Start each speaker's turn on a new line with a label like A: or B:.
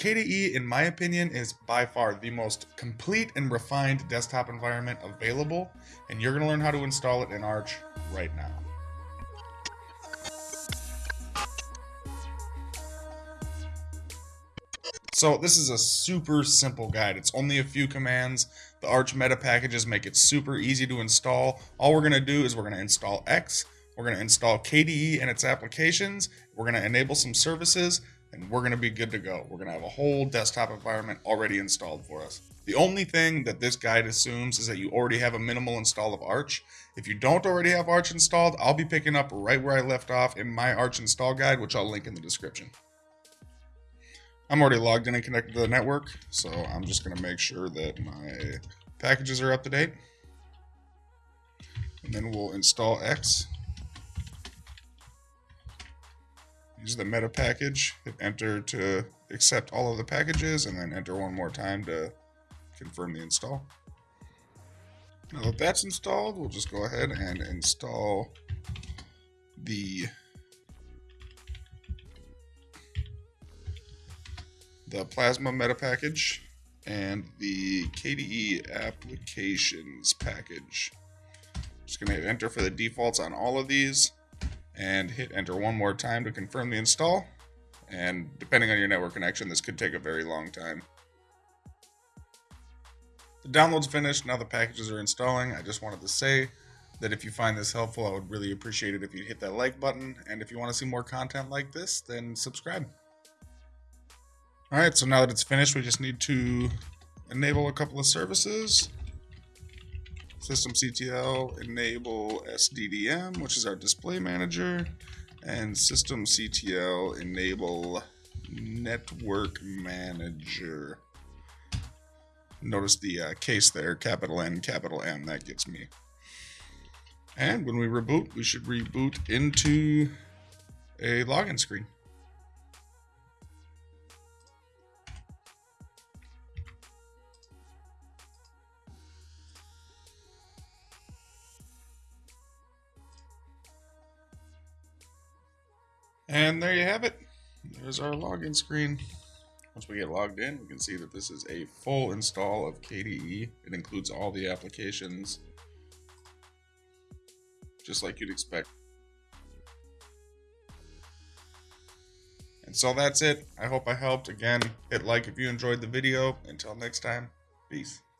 A: KDE, in my opinion, is by far the most complete and refined desktop environment available, and you're going to learn how to install it in Arch right now. So this is a super simple guide. It's only a few commands. The Arch meta packages make it super easy to install. All we're going to do is we're going to install X, we're going to install KDE and its applications, we're going to enable some services, and we're going to be good to go. We're going to have a whole desktop environment already installed for us. The only thing that this guide assumes is that you already have a minimal install of Arch. If you don't already have Arch installed, I'll be picking up right where I left off in my Arch install guide, which I'll link in the description. I'm already logged in and connected to the network, so I'm just going to make sure that my packages are up to date. And then we'll install X. Use the meta package, hit enter to accept all of the packages, and then enter one more time to confirm the install. Now that that's installed, we'll just go ahead and install the the Plasma meta package, and the KDE applications package. Just to hit enter for the defaults on all of these and hit enter one more time to confirm the install. And depending on your network connection, this could take a very long time. The download's finished, now the packages are installing. I just wanted to say that if you find this helpful, I would really appreciate it if you hit that like button. And if you want to see more content like this, then subscribe. All right, so now that it's finished, we just need to enable a couple of services. Systemctl enable SDDM, which is our display manager, and Systemctl enable network manager. Notice the uh, case there, capital N, capital M, that gets me. And when we reboot, we should reboot into a login screen. And there you have it. There's our login screen. Once we get logged in, we can see that this is a full install of KDE. It includes all the applications, just like you'd expect. And so that's it. I hope I helped. Again, hit like if you enjoyed the video. Until next time, peace.